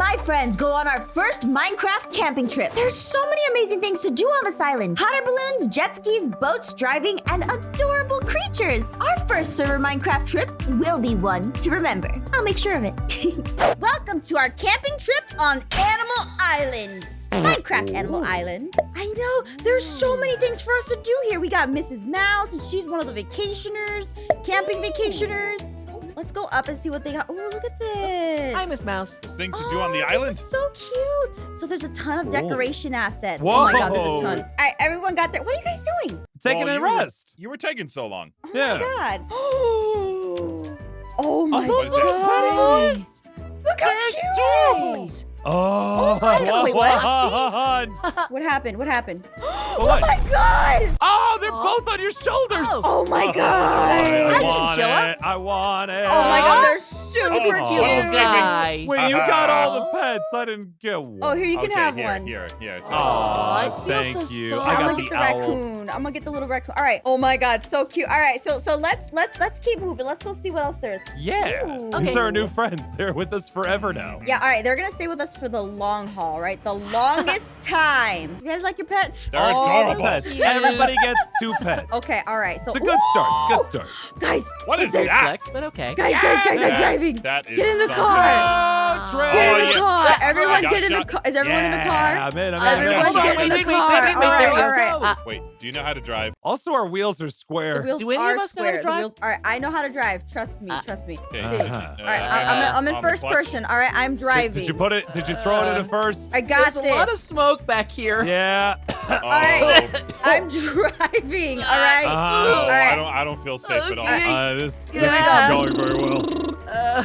my friends go on our first Minecraft camping trip. There's so many amazing things to do on this island. Hot air balloons, jet skis, boats, driving, and adorable creatures. Our first server Minecraft trip will be one to remember. I'll make sure of it. Welcome to our camping trip on Animal Island. Minecraft Animal Island. I know, there's so many things for us to do here. We got Mrs. Mouse, and she's one of the vacationers, camping vacationers. Let's go up and see what they got. Oh, look at this. Hi, Miss Mouse. There's things to do on the Oh, island. This is so cute. So there's a ton of Cool. decoration assets. Oh my god, there's a Whoa. ton. All right, everyone got their. What are you guys doing? Taking Well, a you were- rest. You were taking so long. Oh Yeah. Oh my god. oh my What is it? god. Look how cute. Oh, oh, my God, wait, what? what? What happened? What happened? Oh What? my god. Oh, they're Oh. both on your shoulders. Oh. Oh my Oh. god. I Hi, want it. I want it. Oh my god, they're super Oh, cute. what's Little his name? guy. Wait, you got all the uh-huh. pets. I didn't get oh, one. Oh, here you can okay, have here, one. Here, here. take it. Oh, thank so you. sorry. I I'm gonna get the owl. raccoon. I'm gonna get the little raccoon. All right. Oh my god, so cute. All right, so so let's let's let's keep moving. Let's go see what else there is. Yeah. Ooh. These Okay. are our new friends. They're with us forever now. Yeah, all right. They're gonna stay with us for the long haul, right? The longest time. You guys like your pets? They're All the adorable. pets. Everybody gets two pets. Okay, all right. So It's a good start. It's a good start. Guys, What is Big that? flex, but okay. guys, guys, guys! I'm That- driving. That is Get in the something. car. Oh, Get in Oh, the yeah. car. Yeah. Everyone get in the car. Is everyone in the car? I'm in. I'm in. Everyone Hold get in the wait, wait, car. Wait, wait, wait, all right, all right. Uh, Wait, do you know how to drive? Also, our wheels are The square. wheels Do any are of us know how square. to drive? wheels- all right, I know how to drive. Trust me. Uh, trust me. Okay. See. Uh-huh. All right, I- I'm, in- I'm in first person. All right, I'm driving. Did you put it? Did you throw it into Uh, first? I got There's this. a lot of smoke back here. Yeah. Oh, right. I'm driving. All right. Uh, no, all right. I don't. I don't feel safe at all. Uh, this this isn't going very well. Uh,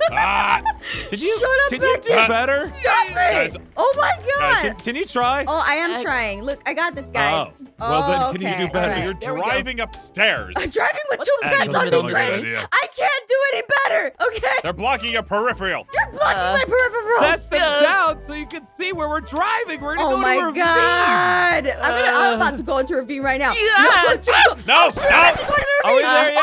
ah, Can you? Shut up, Can you do Becky. better? Stop me! Guys. oh my god! Can, can you try? oh, I am I- trying. Look, I got this, guys. Oh. Well, then, can you do better? all right. you're There driving upstairs. I'm driving with What's two that? pets That on doesn't me, look like a Grace. I can't do any better. Okay, They're blocking your peripheral. you're blocking Uh, my peripheral. Set them Uh, down so you can see where we're driving. We're gonna Oh go my to a ravine. god! I'm gonna. I'm Uh. about to go into a ravine right now. Yeah. No, I'm about to go- No, I'm so about to no. go Are we ravine. there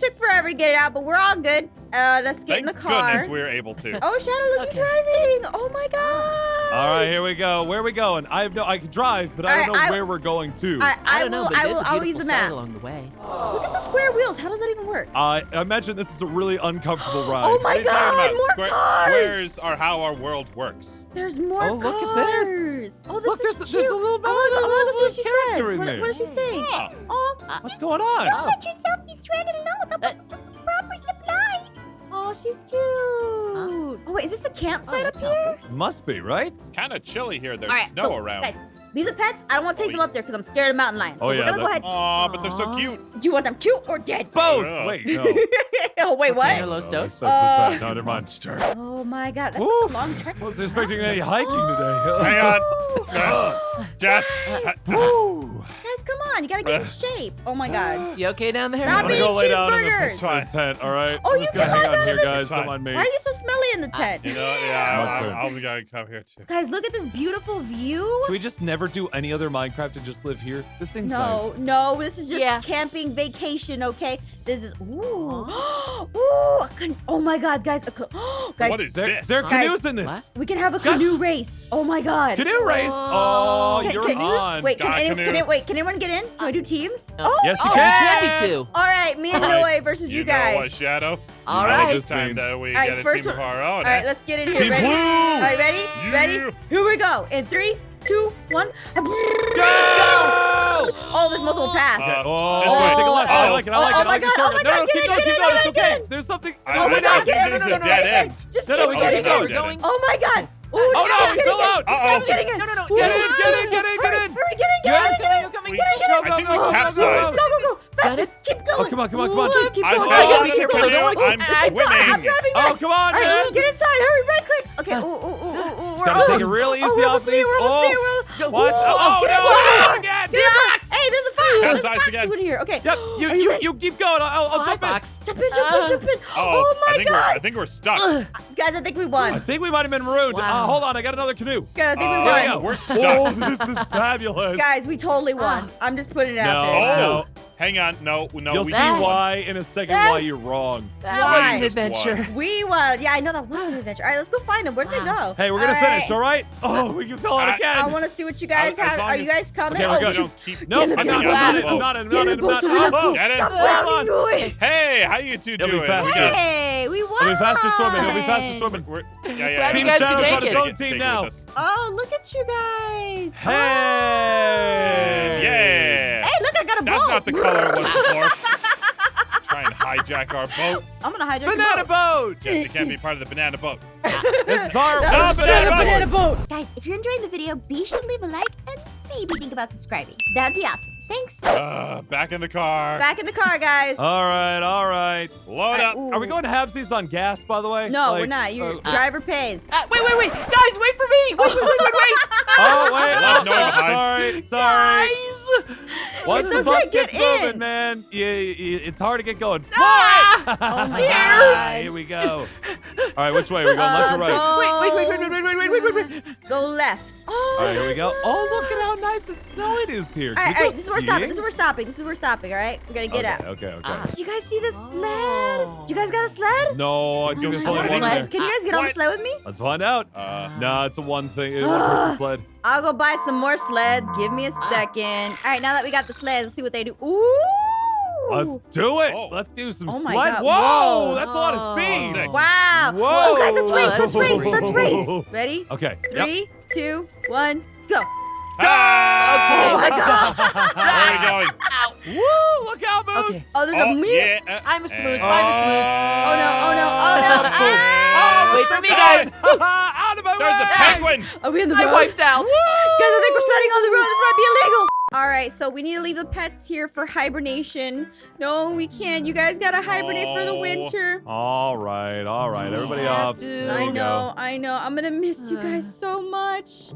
took forever to get it out, but we're all good. Uh, let's get Thank in the car. goodness we're able to. Oh, Shadow, look, Okay. you're driving. Oh my god. All right, here we go. Where are we going? I have no. I can drive, but I don't know I- where we're going to. I, I, I don't will. know, but I will. is a I'll use the map. along the way. Look at the square wheels. How does that even work? I imagine this is a really uncomfortable ride. Oh my are you talking god, about? more Square- cars. Squares are how our world works. There's more Oh, look at this. Oh, this Look, is there's- cute. there's a little- I wanna go, I wanna go see what she says. character in What, there. what is she saying? Oh. Oh, What's going on? Oh. let yourself she's cute. Oh wait, is this a campsite Oh, up that's here? Must be right. It's kind of chilly here. There's All right, snow so, around. Guys, leave the pets. I don't want to take Oh, them up there because I'm scared of mountain lions. Oh, so yeah, we're gonna go ahead. Aw, but they're so cute. Do you want them cute or dead? Both. Ugh. Wait, no. oh wait, what? Okay, Los Oh, Dos. that's- that's Uh, bad. No, never mind. Monster. Oh my god, that's Woo. such a long trek. I Wasn't expecting any hiking today. Hang on. Jess. Woo. Guys, come on. You gotta get in shape. Oh my god. You okay down there? Stop I'm gonna eating go lay down in the cheeseburgers. It's fine. tent. All right. Oh, I'm you just can gonna lie hang down on here, the- guys. It's fine. Don't me. Why are you so smelly in the uh, tent? You know, yeah, My I'm, turn. I'm gonna come here too. Guys, look at this beautiful view. Can we just never do any other Minecraft and just live here? This seems No, nice. no, this is just Yeah. camping vacation, okay? This is ooh, ooh, a can- oh my god, guys, a ca- guys, What is There, this? there are Guys, canoes in this. what? we can have a Guys- canoe race. Oh my god, Canoe race. Oh, you're can, on. Wait, can, Got any, canoe. can it, wait, can anyone get in? Can we do teams? Uh, oh, Yes, you Oh, can. we can do two. all right, me and Alright, Noe versus you, You know what, Shadow? All You right. This time Means- that we All right, get a first team of one- our own. All right, let's get in here. Team ready? blue. All right, ready? Yeah. Ready? Here we go. In three, two, one. Let's Oh, there's multiple paths. Uh, Oh, This way. take a left. I Oh. like it. I Oh, like oh it. I my like the God, oh shortcut. my No, no, God, keep get going, in, keep get going. in, It's get okay. in. There's something. I Oh my think- God, I get think in, this no, is no, a no, dead no, end. Just No, keep no, we getting gotta in. go. going. Oh my god. Ooh, Oh, just no, keep he getting fell in. out. Just Uh-oh. keep getting in. No, no, no, Ooh, Get in, get in, get in, get hurry, in. Hurry, get in. Coming, coming. Get in, get in. I think we Oh, capsized. Go, go, go. Faster. it? Keep going. Oh, come on, come on, come on. Ooh, Keep I going. fell gotta out be careful, I don't want to- I'm I'm swimming. driving Oh, next. come on, All right, man. get inside. Hurry, right click. Okay. Ooh, ooh, ooh, ooh, ooh. We're almost- take it real easy oh, we're almost there. We're almost Oh. there. Watch. Oh, get no. get in. Capsized fox again. doing here. Okay. Yep. You Are you ready? you keep going. I'll, I'll Hi, jump in. Jump in, jump in, Uh, jump in. Oh, Oh I my think we're I think we're stuck. Guys, I think we won. I think we might have been marooned. Wow. Uh, hold on, I got another canoe. Guys, I think Uh, we Here we won. go. We're stuck. Oh, this is fabulous. Guys, we totally won. I'm just putting it out no, there. Oh. no. Hang on. No, no. You'll we see need one. why in a second That- why you're wrong. That Why? was an adventure. one. We want. Yeah, I know that was an adventure. All right, let's go find them. Where did they go? Hey, we're gonna All finish, right. all right? Oh, we can fill it I- again. I want to see what you guys As- as have. Are you guys coming? Okay, we're oh, good. You shoot. don't keep. no, I'm not, in, I'm not, in. I'm not, I'm not, in, I'm not. so we don't poop. Get in. Stop Hold drowning, on. Louis. Hey, how you two doing? faster. We got. Hey, we won. It'll be faster swimming. It'll be faster swimming. Yeah, yeah. Glad yeah. you Team guys Shadow's can got make own team now. Oh, look at you guys. Hey! Yeah. A That's boat. not the color it was before. Try and hijack our boat. I'm gonna hijack your Banana boat. boat! Jesse can't be part of the banana boat. This is our That No, banana boat. banana boat. Guys, if you're enjoying the video, be sure to leave a like and maybe think about subscribing. That'd be awesome. Thanks. Uh, back in the car. Back in the car, guys. All right, all right. Load up. Ooh. Are we going to have these on gas, by the way? No, we're not. You uh, driver pays. Uh, wait, wait, wait. Guys, wait for me. Wait, wait, wait, wait, wait. Oh, wait. Left oh, Noah sorry, sorry. Guys. Once It's the okay, bus get gets moving, in. man, yeah, it's hard to get going. Ah! Oh my Ears. God. Here we go. All right, which way? We're going left Uh, or right? go- Wait, wait, wait, wait, wait, wait, wait, wait, wait, wait. Go left. Oh, All right, here we go. Oh, look at how nice and snowy it is here. All Can right, we all go right. This is where we're stopping. This is where we're stopping. This is where we're stopping. All right, we gotta get okay, out. Okay, okay. Ah. Did you guys see the sled? Oh. Do you guys got a sled? No, I think Go there's sled. only one Sled? there. Can you guys get on the sled with me? Let's find out. Uh, No, it's a one thing, a one person sled. I'll go buy some more sleds. Give me a Ah. second. All right, now that we got the sleds, let's see what they do. Ooh. Let's do it. Oh. Let's do some Oh sled. Whoa, Whoa. that's a lot of speed. Sick. Wow. Whoa. Oh, guys, let's race. Let's race. Let's race. Ready? Okay. Yep. Three, two, one, go. Ah! Oh let's God. Where are we going? Woo, look out, Moose. Okay. Oh, there's oh, a moose. yeah. uh, Hi, Mr. Moose. and- Bye, Mr. Moose. Oh no, oh no, oh no. Ah! Wait for me, guys. out of my There's a penguin. Are we in the I road? wiped out. Guys, I think we're sledding on the road. This might be illegal. All right, so we need to leave the pets here for hibernation. No, we can't. You guys gotta hibernate for the Oh. winter. All right, all right. Everybody off. to. I we know, I know. I'm gonna miss you guys so much.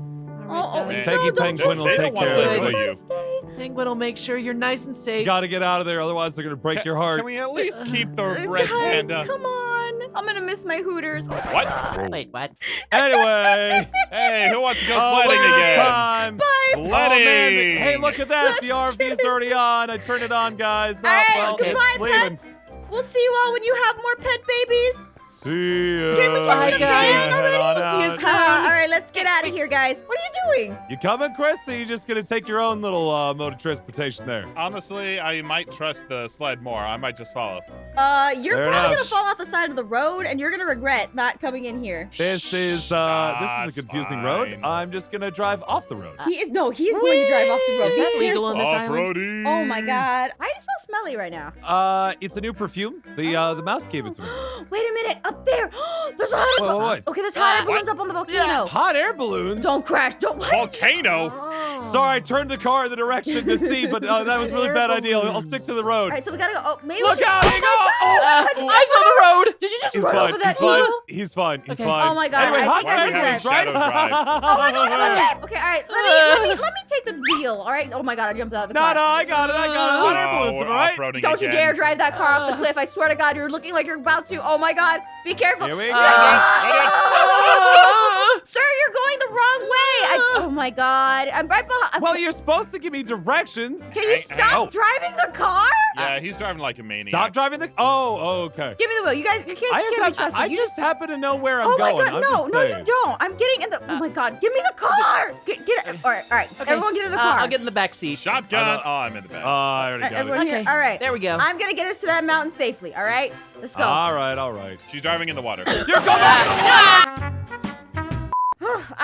Oh, oh, guys. Peggy no, don't Penguin you will stay. take care of you. Penguin will make sure you're nice and go. safe. Got to get out of there, otherwise they're gonna break Ca- your heart. Can we at least keep the Uh, red guys, panda? come on. I'm gonna miss my hooters. Oh what? Wait, what? Anyway, Hey, who wants to go oh, sledding what again? Time. Bye. Oh, man. Sledding. Hey, look at that. The RV's already on. I turned it on, guys. All ah, right, well, goodbye, it's leaving. pets. We'll see you all when you have more pet babies. See ya. Can we get Bye, in the guys. already? Head on See you out. Uh, all right, let's get out of here, guys. What are you doing? You coming, Chris? Or are you just gonna take your own little uh, mode of transportation there? Honestly, I might trust the sled more. I might just follow. Uh, you're Fair probably enough. gonna fall off the side of the road, and you're gonna regret not coming in here. This is uh, this is a confusing road. I'm just gonna drive off the road. He is no, he's going to drive off the road. Is Be that legal on this island? Oh my god. Why are you so smelly right now? Uh, it's a new perfume. The uh, the mouse gave it to me. Wait a minute, up there. there's a hot air Wait, balloon. wait, wait. Okay, there's hot air balloons up on the volcano. Hot air balloons. Don't crash. Don't. What? Volcano. Oh. Sorry, I turned the car in the direction to see, but uh, that was really bad idea. I'll stick to the road. right, so we gotta go. Oh, maybe Look we should... out! Oh He my go! Oh, Uh, eyes on the road. Did you just He's run fine. over that He's fine. He's fine. He's Okay. fine. Oh my God, Anyway, I hot think air balloons, drive. right? Drive. Oh my god. Okay, all right. Let me, let me let me take the wheel. All right. Oh my god, I jumped out of the no, car. no, I got it. I got it. Hot air balloons, we're am I right? Don't you dare drive that car off the cliff. I swear to God, you're looking like you're about to. Oh my god. Be careful. Here we go. Ah. Sir, you're going the wrong way. I, oh my god. I'm right behind. Well, you're supposed to give me directions. Can you Hey, stop hey. Oh. driving the car? Yeah, he's driving like a maniac. Stop driving the. Oh, oh, okay. Give me the wheel. You guys, you can't, I just, can't be have. I You just happen to know where I'm going. Oh my going. god, I'm no, no, saying. you don't. I'm getting in the. Oh my god, give me the car. Get, get it. All right, all right. Okay. Everyone, get in the Uh, car. I'll get in the back seat. Shotgun. I know. Oh, I'm in the back. Oh, I already All right, got everyone it. here. Okay. All right. There we go. I'm gonna get us to that mountain safely. All right, let's go. All right, all right. She's driving in the water. You're going. Ah,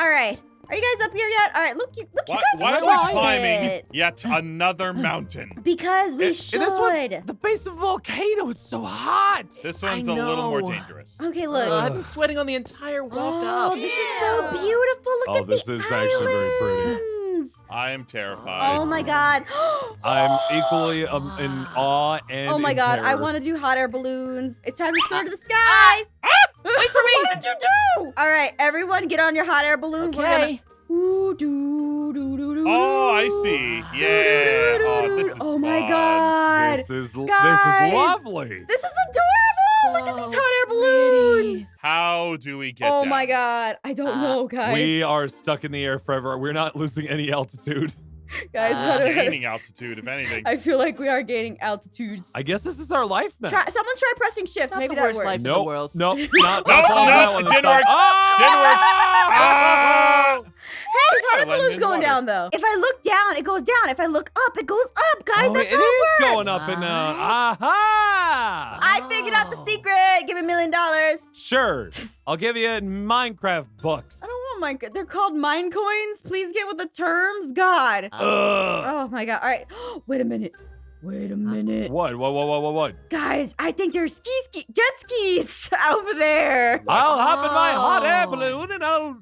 all right. Are you guys up here yet? All right. Look, you look. Why, you guys why are are we quiet. climbing yet another mountain? Because we And- should. and this one, the base of the volcano, it's so hot. This one's a little more dangerous. Okay, look. Uh, I've been sweating on the entire walk oh, up. this is so beautiful. Look Oh, at this the is actually very pretty. I am terrified. Oh my god. I'm equally um, in awe and Oh my in god, I want to do hot air balloons. It's time to soar to the skies. Wait for me. What did you do? All right, everyone, get on your hot air balloon. We're gonna. Okay. Doo. Oh, I see. Yeah. Oh, this is Oh my fun. god. This is Guys. this is lovely. This is adorable. Look at these hot air balloons. How do we get Oh down? my god. I don't Uh, know, guys. We are stuck in the air forever. We're not losing any altitude. Guys, Uh, Gaining altitude, if anything. I feel like we are gaining altitudes. I guess this is our life now. Try, someone try pressing shift. Not Maybe the that worst works. life in the Nope. world. Nope. Not, Nope, not following nope, that one it this didn't time. work. Oh! Didn't work. Ah! Hey, his hot air Landed balloon's in going water. down though. If I look down, it goes down. If I look up, it goes up, guys. Oh, That's it how it is works. going up and uh, aha! I figured out the secret. Give me a million dollars. Sure, I'll give you Minecraft books. I don't want my. They're called Minecoins. Please get with the terms. God. Ugh. Oh my god. All right. Wait a minute. Wait a minute. What? What? What? What? What? What? Guys, I think there's ski ski jet skis over there. I'll hop in my hot air balloon and I'll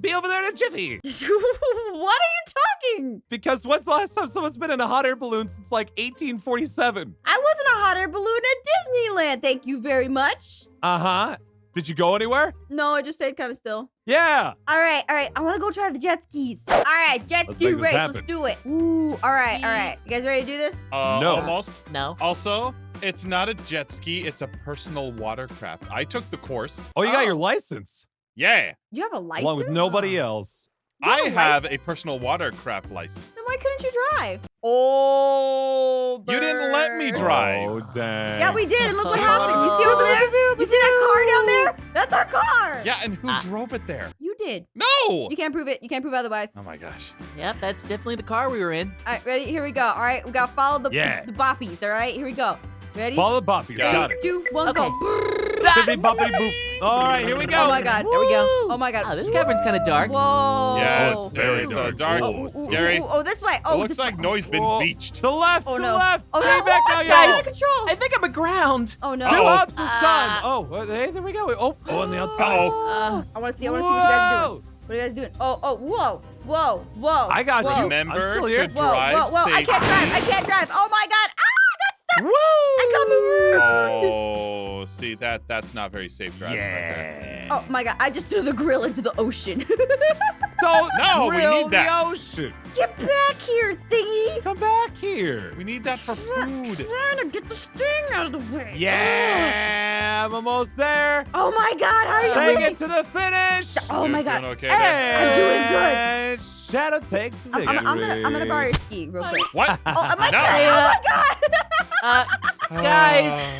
be over there in a jiffy. what are you talking? Because when's the last time someone's been in a hot air balloon since like 1847? I wasn't a hot air balloon at Disneyland. Thank you very much. Uh huh. Did you go anywhere? No, I just stayed kind of still. Yeah. All right, all right. I want to go try the jet skis. All right, jet Let's ski make this race. happen. Let's do it. Ooh, all right, all right. You guys ready to do this? Uh, No. Almost. No. Also, it's not a jet ski, it's a personal watercraft. I took the course. Oh, you got Oh. your license Yeah. You have a license? along with nobody else. You have I a have a license? personal watercraft license. Then why couldn't you drive? Oh, You didn't let me bird. drive. Oh, dang. Yeah, we did. and Look what happened. You see over there? You see that car down there? That's our car. Yeah, and who Ah. drove it there? You did. No! You can't prove it. You can't prove otherwise. Oh my gosh. Yep, that's definitely the car we were in. All right, ready? Here we go. All right, we gotta follow the, Yeah. the, boppies. All right, here we go. Ready? Follow the boppies. Got Got it. it. Two, one, Okay. go. Bippity boppity boop. All right, here we go. Oh my god. There we go. Oh my god. Oh, this cavern's kind of dark. Whoa. Yeah, Oh, it's very it's dark. dark. dark. Oh, Ooh, ooh, scary. ooh, oh, this way. Oh, it looks like way. Noise been Whoa. beached. To the left. Oh, to no. the left. Oh, no. back oh, now, it's y'all. out of control. I think I'm aground. Oh no. Two Uh-oh. ups this time. Oh, hey, there we go. Oh, oh, on the outside. Uh-oh. Uh, I want to see. I want to see what you guys are doing. What are you guys doing? Oh, oh, whoa, whoa, whoa. I got whoa. you. Remember I'm still to here. Whoa, drive whoa, whoa! I can't drive. I can't drive. Oh my god! Ah, that's stuck. Woo! I got moved. Oh, see that that's not very safe driving. right Oh my god! I just threw the grill into the ocean. Don't No, we grill need that. the ocean. Get back here, thingy! Come back here. We need that for food. Trying to get the sting out of the way. Yeah, I'm almost there. Oh my god! How are you Take winning? it to the finish. Oh You're my god! doing okay there? I'm doing good. Shadow takes I'm, victory. I'm, I'm gonna I'm gonna borrow your ski real quick. What? Oh, my No. turn! Oh my god! Uh, guys,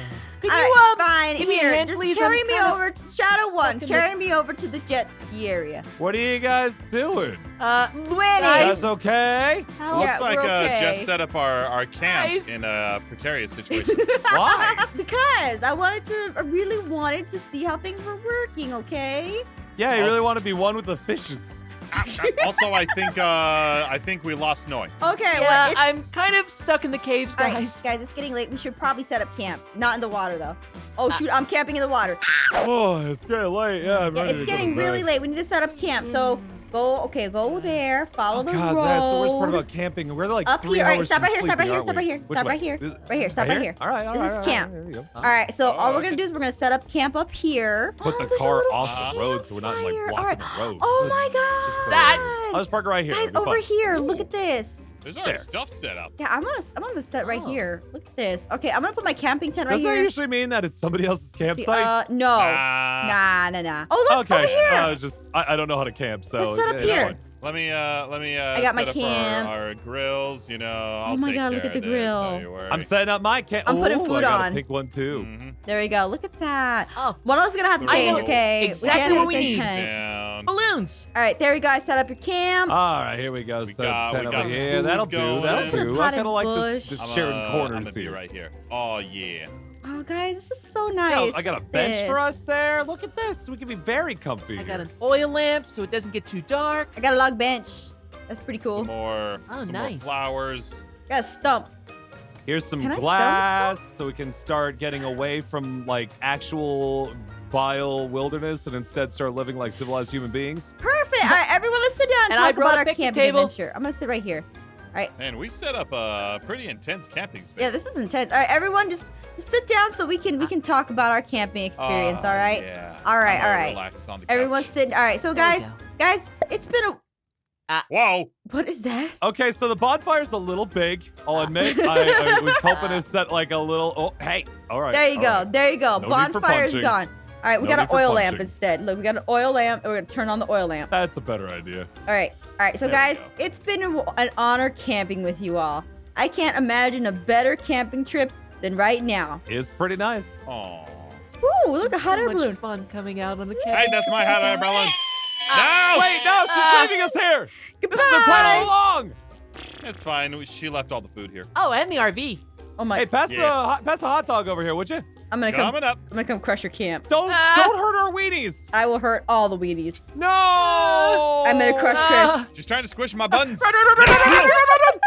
could you right, um, fine. give me a Here, hand, just please? carry I'm me kinda over to Shadow One. in the- Carry me over to the jet ski area. What are you guys doing? uh, Winning. Guys. Guys, okay? help? Yeah, Looks like we're uh, okay. Set up our, our camp Guys. in a precarious situation. Why? because I wanted to, I really wanted to see how things were working. Okay. Yeah, you really want to be one with the fishes. also, I think uh, I think we lost Noi. Okay. Yeah, well, I'm kind of stuck in the caves, all right, guys. guys, it's getting late. We should probably set up camp. Not in the water though. Oh shoot, I'm camping in the water. Oh, it's getting late. Yeah, I'm Yeah, ready it's to getting really bed. late. We need to set up camp. So go. Okay, go there. Follow Oh the God, road. that's the worst part about camping. We're like Up three here. All right, stop right here. Stop right here. Stop right here. Stop right here. Right here. Stop right here. All right, all This right. is all right, camp. There you go. All right, so all Oh, we're gonna do is we're gonna set up camp up here. Put Oh, the a car off the road so we're not like blocking the road. Oh my god! I'll just park right here. Guys, over here, look at this. There's already There. stuff set up. Yeah, I'm gonna I'm gonna set right Oh. here. Look at this. Okay, I'm gonna put my camping tent right here. Doesn't that usually mean that it's somebody else's See, campsite? uh, no. Ah, Nah, nah, nah. Oh, look okay. over here. Uh, just I, I don't know how to camp, so Let's set up it's here. Fine. Let me uh let me uh I got my set up camp. Our, our grills, you know. I'll Oh my take God, look at the of this, grill. don't you worry. I'm setting up my camp. I'm putting Ooh, food I got on. a pink one too. Mhm. There you go. Look at that. Oh, One of us is gonna have to change, know okay? exactly can't what we need. tent. Down. balloons. All right, there you go. I set up your camp. All right, here we go. We so got- ten we over got here. That'll do. That'll do. I potted kind of like bush. this, this I'm, sharing uh, I'm corners gonna be here. right here. Oh yeah. Oh, guys, this is so Yo, nice. I got a Look at bench for us there. Look at this. We can be very comfy. I got an oil lamp so it doesn't get too dark. I got a log bench. That's pretty cool. Some more, Oh, some nice. more flowers. Got a stump. Here's some Can glass so we can start getting away from like actual vile wilderness and instead start living like civilized human beings. Perfect. All right, everyone, let's sit down and, And talk about our camping table. adventure. I'm gonna sit right here. All right. Man, we set up a pretty intense camping space. Yeah, this is intense. All right, everyone, just just sit down so we can we can talk about our camping experience. Oh, all right. Yeah. All right. I'm all right. Relax on the Everyone's couch. sitting. All right, so guys, guys, it's been a. Uh, Whoa. What is that? Okay, so the bonfire's a little big. I'll admit. I, I was hoping to set like a little. Oh, hey. All right. There you go. right. There you go. No need for Bonfire's punching. gone. All right, we No got an for oil lamp instead. Look, we got an oil lamp. We're gonna turn on the oil lamp. That's a better idea. All right, all right. So There guys, it's been an honor camping with you all. I can't imagine a better camping trip than right now. It's pretty nice. Aw. Ooh, look at hot so air much balloon. fun coming out on the camp. Hey, that's my hot air balloon no! Wait, no, she's uh, leaving us here. Goodbye. This is plan all along. It's fine. She left all the food here. Oh, and the RV. Oh my. Hey, pass yeah. the pass the hot dog over here, would you? I'm gonna Coming come. Up. I'm gonna come crush your camp. Don't uh, don't hurt our weenies. I will hurt all the weenies. No. I'm gonna crush Chris. She's trying to squish my buttons. run, run, run, run, run, run, run, run.